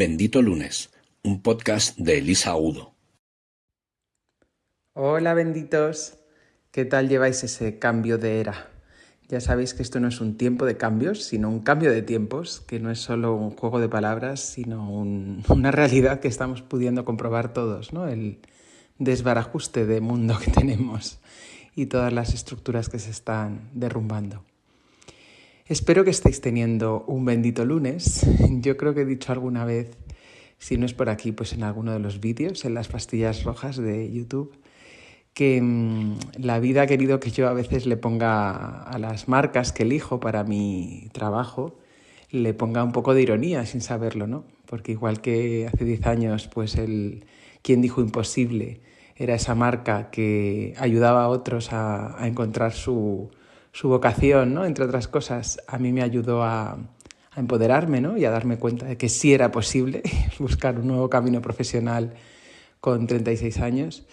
Bendito Lunes, un podcast de Elisa Udo. Hola benditos, ¿qué tal lleváis ese cambio de era? Ya sabéis que esto no es un tiempo de cambios, sino un cambio de tiempos, que no es solo un juego de palabras, sino una realidad que estamos pudiendo comprobar todos, ¿no? El desbarajuste de mundo que tenemos y todas las estructuras que se están derrumbando. Espero que estéis teniendo un bendito lunes. Yo creo que he dicho alguna vez, si no es por aquí, pues en alguno de los vídeos, en las pastillas rojas de YouTube, que mm, la vida ha querido que yo a veces le ponga a las marcas que elijo para mi trabajo, le ponga un poco de ironía sin saberlo, ¿no? Porque igual que hace 10 años, pues el quien dijo imposible era esa marca que ayudaba a otros a encontrar su, su vocación, ¿no? entre otras cosas, a mí me ayudó a, empoderarme ¿no? y a darme cuenta de que sí era posible buscar un nuevo camino profesional con 36 años.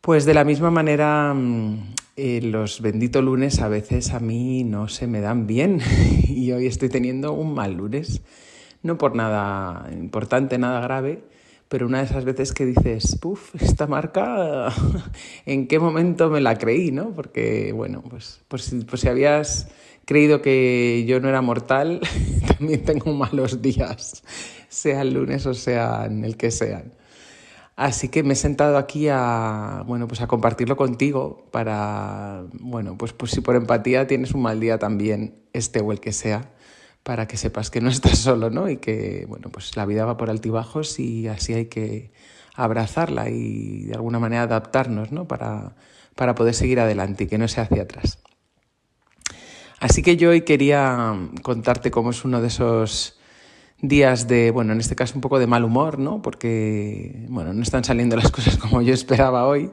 Pues de la misma manera, mm, eh, los benditos lunes a veces a mí no se me dan bien y hoy estoy teniendo un mal lunes. No por nada importante, nada grave, pero una de esas veces que dices, puff, esta marca, ¿en qué momento me la creí? ¿no? Porque, bueno, pues, pues, si habías creído que yo no era mortal, también tengo malos días, sea el lunes o sea en el que sean. Así que me he sentado aquí a, bueno, pues a compartirlo contigo para, bueno, pues, pues si por empatía tienes un mal día también, este o el que sea, para que sepas que no estás solo, ¿no? Y que, bueno, pues la vida va por altibajos y así hay que abrazarla y de alguna manera adaptarnos, ¿no? Para, para poder seguir adelante y que no sea hacia atrás. Así que yo hoy quería contarte cómo es uno de esos días de, bueno, en este caso un poco de mal humor, ¿no? Porque, bueno, no están saliendo las cosas como yo esperaba hoy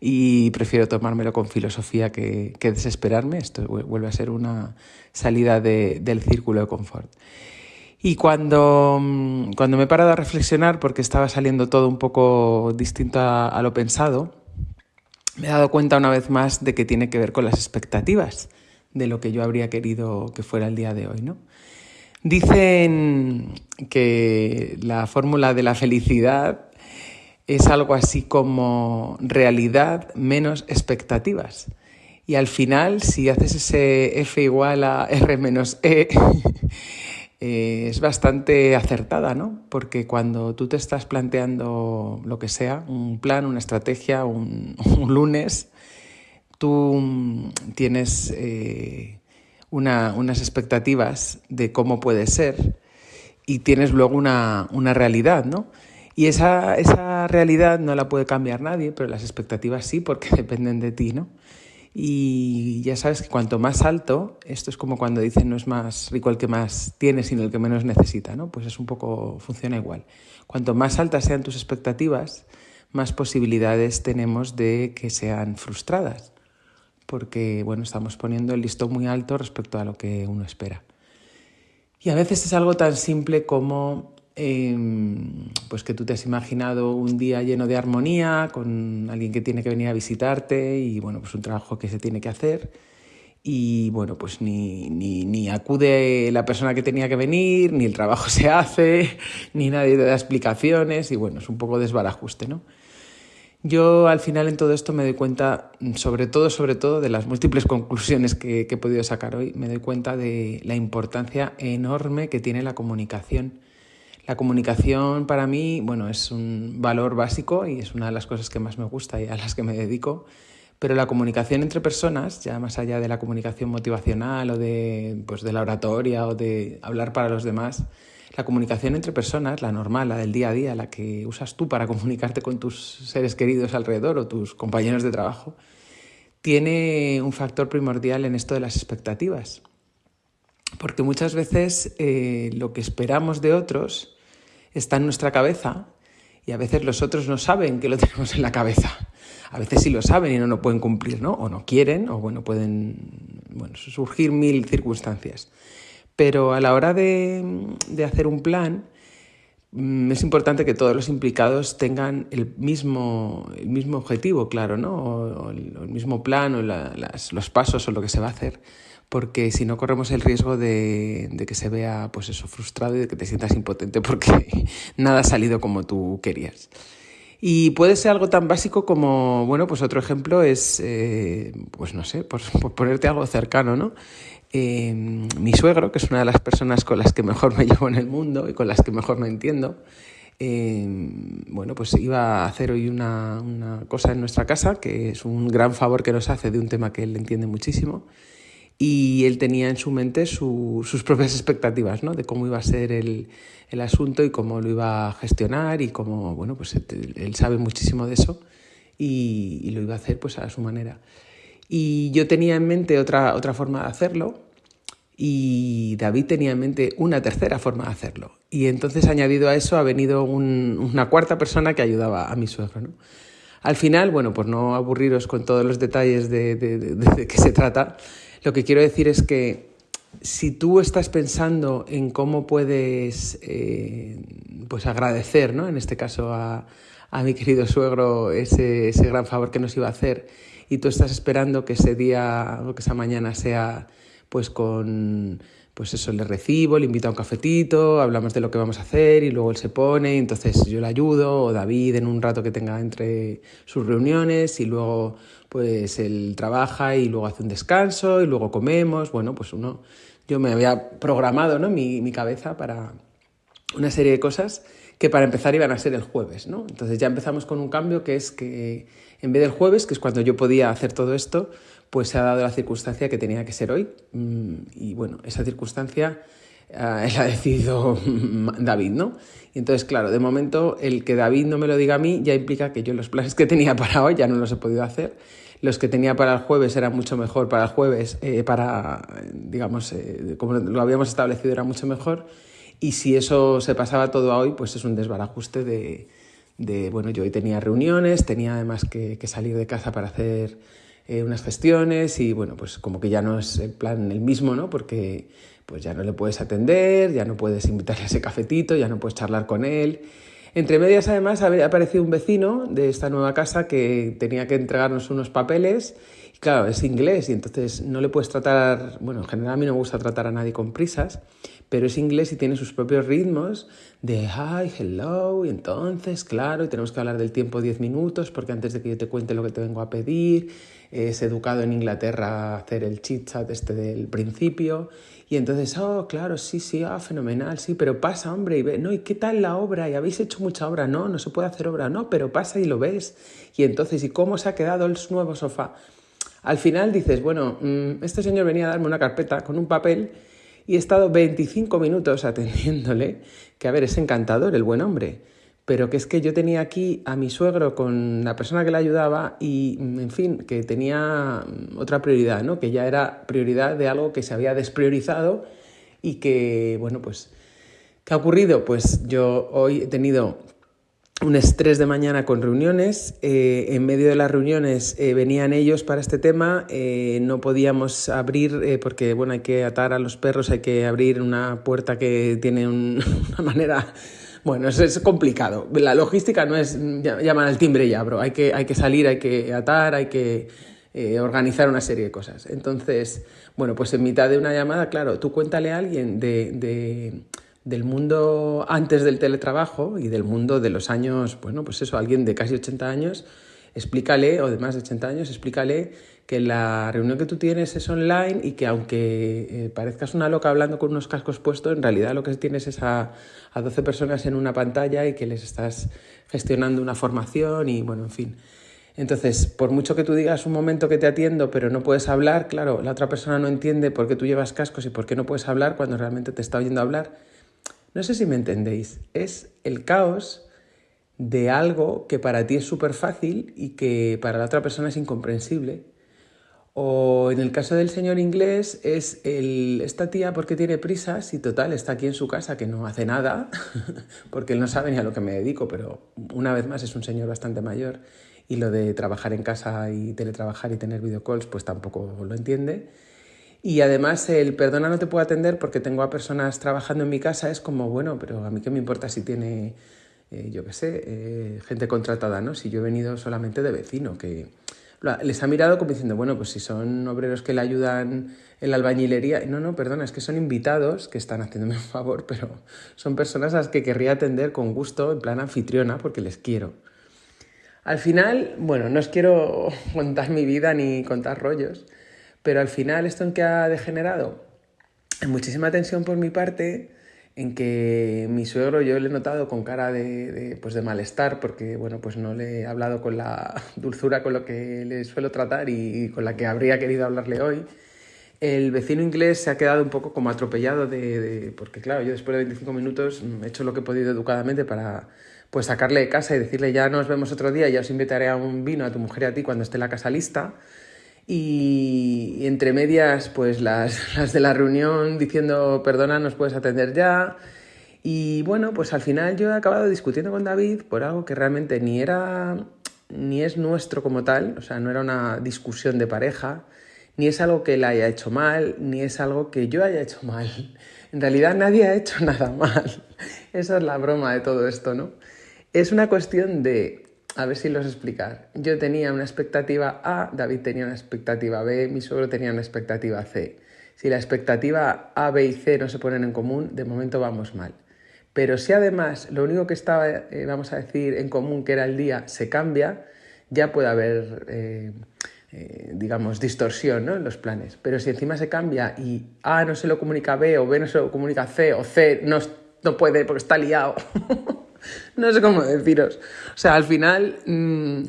y prefiero tomármelo con filosofía que, desesperarme. Esto vuelve a ser una salida del círculo de confort. Y cuando, cuando me he parado a reflexionar, porque estaba saliendo todo un poco distinto a, a lo pensado, me he dado cuenta una vez más de que tiene que ver con las expectativas de lo que yo habría querido que fuera el día de hoy, ¿no? Dicen que la fórmula de la felicidad es algo así como realidad menos expectativas. Y al final, si haces ese F igual a R menos E, eh, es bastante acertada, ¿no? Porque cuando tú te estás planteando lo que sea, un plan, una estrategia, un, lunes, tú tienes eh, unas expectativas de cómo puede ser y tienes luego una, una realidad, ¿no? Y esa, esa realidad no la puede cambiar nadie, pero las expectativas sí, porque dependen de ti, ¿no? Y ya sabes que cuanto más alto, esto es como cuando dicen no es más rico el que más tiene, sino el que menos necesita, ¿no? Pues es un poco, funciona igual. Cuanto más altas sean tus expectativas, más posibilidades tenemos de que sean frustradas, porque, bueno, estamos poniendo el listón muy alto respecto a lo que uno espera. Y a veces es algo tan simple como Em, pues que tú te has imaginado un día lleno de armonía, con alguien que tiene que venir a visitarte y bueno, pues un trabajo que se tiene que hacer. Y bueno, pues ni, ni, ni acude la persona que tenía que venir, ni el trabajo se hace, ni nadie te da explicaciones y bueno, es un poco desbarajuste, ¿no? Yo al final en todo esto me doy cuenta, sobre todo, sobre todo, de las múltiples conclusiones que, que he podido sacar hoy, me doy cuenta de la importancia enorme que tiene la comunicación la comunicación para mí, bueno, es un valor básico y es una de las cosas que más me gusta y a las que me dedico. Pero la comunicación entre personas, ya más allá de la comunicación motivacional o de, pues, de la oratoria o de hablar para los demás, la comunicación entre personas, la normal, la del día a día, la que usas tú para comunicarte con tus seres queridos alrededor o tus compañeros de trabajo, tiene un factor primordial en esto de las expectativas. Porque muchas veces eh, lo que esperamos de otros está en nuestra cabeza y a veces los otros no saben que lo tenemos en la cabeza. A veces sí lo saben y no lo pueden cumplir, ¿no? O no quieren, o bueno, pueden bueno, surgir mil circunstancias. Pero a la hora de, de hacer un plan, mm, es importante que todos los implicados tengan el mismo, el mismo objetivo, claro, ¿no? O, el, mismo plan o los pasos o lo que se va a hacer porque si no corremos el riesgo de, de, que se vea pues eso frustrado y de que te sientas impotente porque nada ha salido como tú querías. Y puede ser algo tan básico como, bueno, pues otro ejemplo es, eh, pues no sé, por, por, ponerte algo cercano, ¿no? Eh, mi suegro, que es una de las personas con las que mejor me llevo en el mundo y con las que mejor me entiendo, eh, bueno, pues iba a hacer hoy una, una, cosa en nuestra casa, que es un gran favor que nos hace de un tema que él entiende muchísimo. Y él tenía en su mente su, sus propias expectativas, ¿no? De cómo iba a ser el, el, asunto y cómo lo iba a gestionar y cómo, bueno, pues él, sabe muchísimo de eso y, y, lo iba a hacer pues a su manera. Y yo tenía en mente otra, otra forma de hacerlo, y David tenía en mente una tercera forma de hacerlo. Y entonces añadido a eso ha venido un, una cuarta persona que ayudaba a mi suegro. ¿no? Al final, bueno, por no aburriros con todos los detalles de, de, de, de qué se trata, lo que quiero decir es que si tú estás pensando en cómo puedes eh, pues agradecer, ¿no? en este caso a, a mi querido suegro, ese, ese gran favor que nos iba a hacer, y tú estás esperando que ese día o que esa mañana sea pues con pues eso le recibo, le invito a un cafetito, hablamos de lo que vamos a hacer y luego él se pone, y entonces yo le ayudo o David en un rato que tenga entre sus reuniones y luego pues él trabaja y luego hace un descanso y luego comemos, bueno, pues uno yo me había programado, ¿no? mi, mi cabeza para una serie de cosas que para empezar iban a ser el jueves, ¿no? Entonces ya empezamos con un cambio que es que en vez del jueves, que es cuando yo podía hacer todo esto, pues se ha dado la circunstancia que tenía que ser hoy. Mm, y bueno, esa circunstancia eh, la ha decidido David, ¿no? Y entonces, claro, de momento el que David no me lo diga a mí ya implica que yo los planes que tenía para hoy ya no los he podido hacer. Los que tenía para el jueves eran mucho mejor para el jueves, eh, para, digamos, eh, como lo habíamos establecido, era mucho mejor. Y si eso se pasaba todo a hoy, pues es un desbarajuste de, de bueno, yo hoy tenía reuniones, tenía además que, salir de casa para hacer eh, unas gestiones y bueno, pues como que ya no es el plan el mismo, ¿no? Porque pues ya no le puedes atender, ya no puedes invitarle a ese cafetito, ya no puedes charlar con él. Entre medias, además, ha aparecido un vecino de esta nueva casa que tenía que entregarnos unos papeles. Y claro, es inglés y entonces no le puedes tratar, bueno, en general a mí no me gusta tratar a nadie con prisas, pero es inglés y tiene sus propios ritmos de hi, hello, y entonces, claro, y tenemos que hablar del tiempo 10 minutos porque antes de que yo te cuente lo que te vengo a pedir, es educado en Inglaterra a hacer el chit chat este del principio y entonces, oh, claro, sí, sí, ah, fenomenal, sí, pero pasa, hombre, y ve, no, ¿y qué tal la obra? ¿Y habéis hecho mucha obra? No, no se puede hacer obra, no, pero pasa y lo ves. Y entonces, ¿y cómo se ha quedado el nuevo sofá? Al final dices, bueno, mm, este señor venía a darme una carpeta con un papel y he estado 25 minutos atendiéndole, que a ver, es encantador el buen hombre, pero que es que yo tenía aquí a mi suegro con la persona que le ayudaba y, en fin, que tenía otra prioridad, ¿no? Que ya era prioridad de algo que se había despriorizado y que, bueno, pues, ¿qué ha ocurrido? Pues yo hoy he tenido un estrés de mañana con reuniones. Eh, en medio de las reuniones eh, venían ellos para este tema. Eh, no podíamos abrir porque bueno, hay que atar a los perros, hay que abrir una puerta que tiene un, una manera bueno, es, es, complicado. La logística no es llamar al timbre y abro. Hay que, hay que salir, hay que atar, hay que organizar una serie de cosas. Entonces, bueno, pues en mitad de una llamada, claro, tú cuéntale a alguien de, de, del mundo antes del teletrabajo y del mundo de los años, bueno, pues eso, alguien de casi 80 años, explícale, o de más de 80 años, explícale que la reunión que tú tienes es online y que aunque eh, parezcas una loca hablando con unos cascos puestos, en realidad lo que tienes es a, a 12 personas en una pantalla y que les estás gestionando una formación y bueno, en fin. Entonces, por mucho que tú digas un momento que te atiendo, pero no puedes hablar, claro, la otra persona no entiende por qué tú llevas cascos y por qué no puedes hablar cuando realmente te está oyendo hablar. No sé si me entendéis. Es el caos de algo que para ti es súper fácil y que para la otra persona es incomprensible o en el caso del señor inglés es esta tía porque tiene prisas y total está aquí en su casa que no hace nada, porque él no sabe ni a lo que me dedico, pero una vez más es un señor bastante mayor y lo de trabajar en casa y teletrabajar y tener videocalls pues tampoco lo entiende. Y además el perdona no te puedo atender porque tengo a personas trabajando en mi casa es como, bueno, pero a mí qué me importa si tiene, eh, yo qué sé, eh, gente contratada, ¿no? Si yo he venido solamente de vecino, que les ha mirado como diciendo, bueno, pues si son obreros que le ayudan en la albañilería, no, no, perdona, es que son invitados que están haciéndome un favor, pero son personas a las que querría atender con gusto, en plan anfitriona, porque les quiero. Al final, bueno, no os quiero contar mi vida ni contar rollos, pero al final esto en que ha degenerado, en muchísima tensión por mi parte, en que mi suegro yo le he notado con cara de, pues de malestar porque bueno pues no le he hablado con la dulzura con lo que le suelo tratar y, con la que habría querido hablarle hoy. El vecino inglés se ha quedado un poco como atropellado de, porque claro yo después de 25 minutos he hecho lo que he podido educadamente para pues sacarle de casa y decirle ya nos vemos otro día, ya os invitaré a un vino a tu mujer y a ti cuando esté la casa lista y, entre medias, pues las, las, de la reunión diciendo, perdona, nos puedes atender ya. Y bueno, pues al final yo he acabado discutiendo con David por algo que realmente ni era, ni es nuestro como tal, o sea, no era una discusión de pareja, ni es algo que él haya hecho mal, ni es algo que yo haya hecho mal. En realidad nadie ha hecho nada mal. Esa es la broma de todo esto, ¿no? Es una cuestión de a ver si los explicar. Yo tenía una expectativa A, David tenía una expectativa B, mi suegro tenía una expectativa C. Si la expectativa A, B y C no se ponen en común, de momento vamos mal. Pero si además lo único que estaba, eh, vamos a decir, en común, que era el día, se cambia, ya puede haber, eh, eh, digamos, distorsión en los planes. Pero si encima se cambia y A no se lo comunica B o B no se lo comunica C o C no, no puede porque está liado. no sé cómo deciros. O sea, al final mm,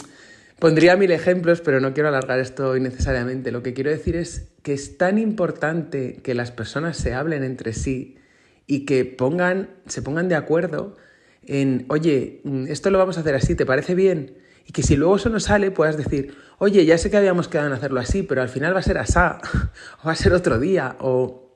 pondría mil ejemplos, pero no quiero alargar esto innecesariamente. Lo que quiero decir es que es tan importante que las personas se hablen entre sí y que pongan, se pongan de acuerdo en, oye, mm, esto lo vamos a hacer así, ¿te parece bien? Y que si luego eso no sale, puedas decir, oye, ya sé que habíamos quedado en hacerlo así, pero al final va a ser asá, o va a ser otro día, o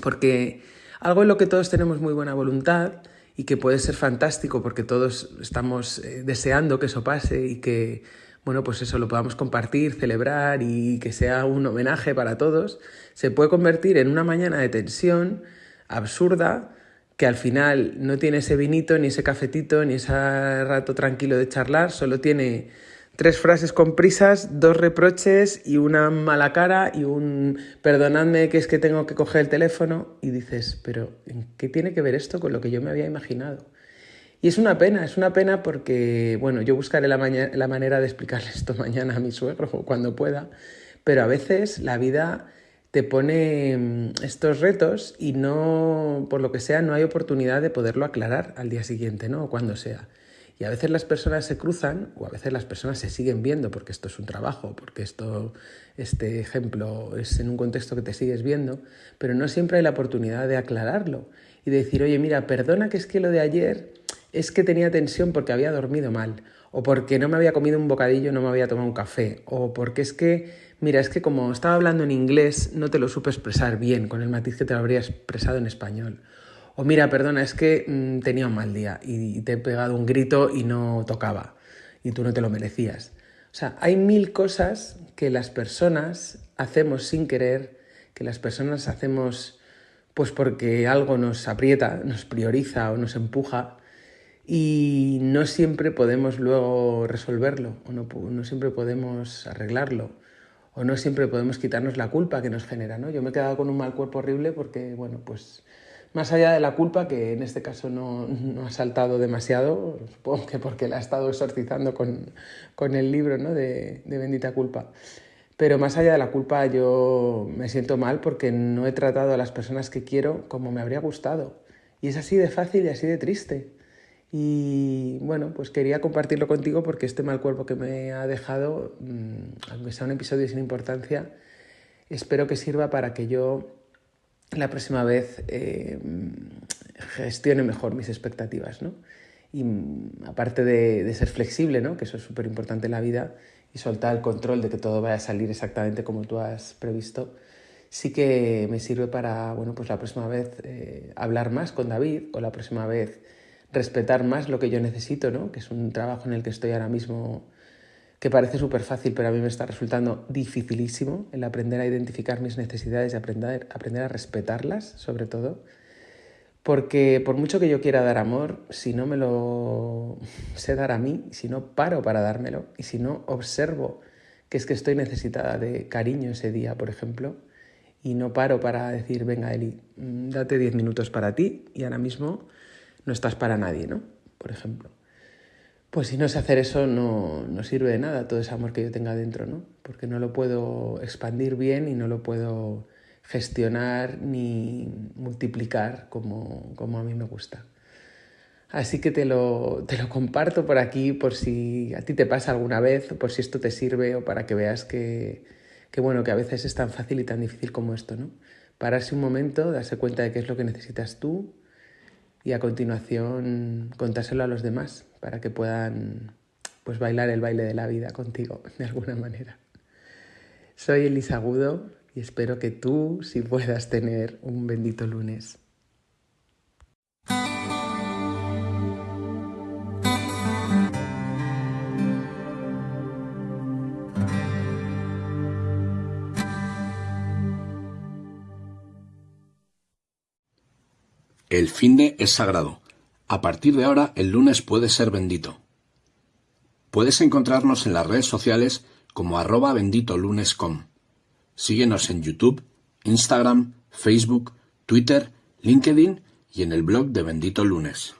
porque algo en lo que todos tenemos muy buena voluntad y que puede ser fantástico porque todos estamos eh, deseando que eso pase y que, bueno, pues eso lo podamos compartir, celebrar y que sea un homenaje para todos, se puede convertir en una mañana de tensión absurda que al final no tiene ese vinito, ni ese cafetito, ni ese rato tranquilo de charlar, solo tiene tres frases con prisas, dos reproches y una mala cara y un perdonadme que es que tengo que coger el teléfono y dices, pero ¿en qué tiene que ver esto con lo que yo me había imaginado? Y es una pena, es una pena porque, bueno, yo buscaré la, la manera de explicarle esto mañana a mi suegro cuando pueda, pero a veces la vida te pone mm, estos retos y no, por lo que sea, no hay oportunidad de poderlo aclarar al día siguiente, ¿no? O cuando sea. Y a veces las personas se cruzan o a veces las personas se siguen viendo porque esto es un trabajo, porque esto, este ejemplo es en un contexto que te sigues viendo, pero no siempre hay la oportunidad de aclararlo y de decir, oye, mira, perdona que es que lo de ayer es que tenía tensión porque había dormido mal, o porque no me había comido un bocadillo, no me había tomado un café, o porque es que, mira, es que como estaba hablando en inglés no te lo supe expresar bien con el matiz que te lo habría expresado en español. O mira, perdona, es que mm, tenía un mal día y te he pegado un grito y no tocaba y tú no te lo merecías. O sea, hay mil cosas que las personas hacemos sin querer, que las personas hacemos pues porque algo nos aprieta, nos prioriza o nos empuja y no siempre podemos luego resolverlo o no, no siempre podemos arreglarlo o no siempre podemos quitarnos la culpa que nos genera, ¿no? Yo me he quedado con un mal cuerpo horrible porque, bueno, pues más allá de la culpa, que en este caso no, ha saltado demasiado, supongo que porque la ha estado exorcizando con, el libro ¿no? de, de, Bendita Culpa. Pero más allá de la culpa, yo me siento mal porque no he tratado a las personas que quiero como me habría gustado. Y es así de fácil y así de triste. Y bueno, pues quería compartirlo contigo porque este mal cuerpo que me ha dejado, mm, aunque sea un episodio sin importancia, espero que sirva para que yo la próxima vez eh, gestione mejor mis expectativas, ¿no? Y mm, aparte de, ser flexible, ¿no? Que eso es súper importante en la vida, y soltar el control de que todo vaya a salir exactamente como tú has previsto, sí que me sirve para, bueno, pues la próxima vez eh, hablar más con David o la próxima vez respetar más lo que yo necesito, ¿no? Que es un trabajo en el que estoy ahora mismo que parece súper fácil, pero a mí me está resultando dificilísimo el aprender a identificar mis necesidades y aprender, aprender a respetarlas, sobre todo. Porque por mucho que yo quiera dar amor, si no me lo sé dar a mí, si no paro para dármelo y si no observo que es que estoy necesitada de cariño ese día, por ejemplo, y no paro para decir, venga, Eli, mm, date 10 minutos para ti y ahora mismo no estás para nadie, ¿no? Por ejemplo. Pues si no sé hacer eso, no, no sirve de nada todo ese amor que yo tenga dentro, ¿no? Porque no lo puedo expandir bien y no lo puedo gestionar ni multiplicar como, como a mí me gusta. Así que te lo, te lo comparto por aquí por si a ti te pasa alguna vez, por si esto te sirve o para que veas que, que, bueno, que a veces es tan fácil y tan difícil como esto, ¿no? Pararse un momento, darse cuenta de qué es lo que necesitas tú y a continuación contárselo a los demás para que puedan pues bailar el baile de la vida contigo de alguna manera. Soy Elisa Agudo y espero que tú sí puedas tener un bendito lunes. El finde es sagrado. A partir de ahora, el lunes puede ser bendito. Puedes encontrarnos en las redes sociales como arroba benditolunes.com. Síguenos en YouTube, Instagram, Facebook, Twitter, LinkedIn y en el blog de Bendito Lunes.